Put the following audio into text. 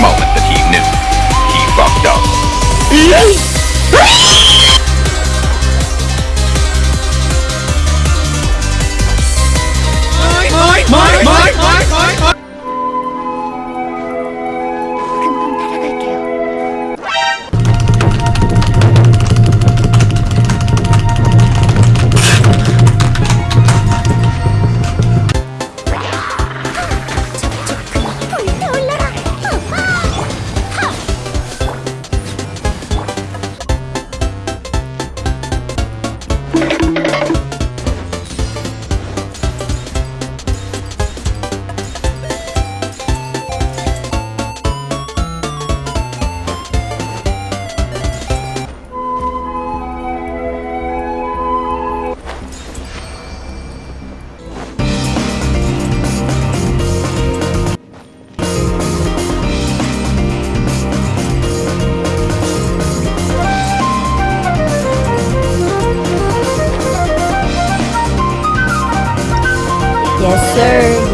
moment that he knew he fucked up. Yes, sir.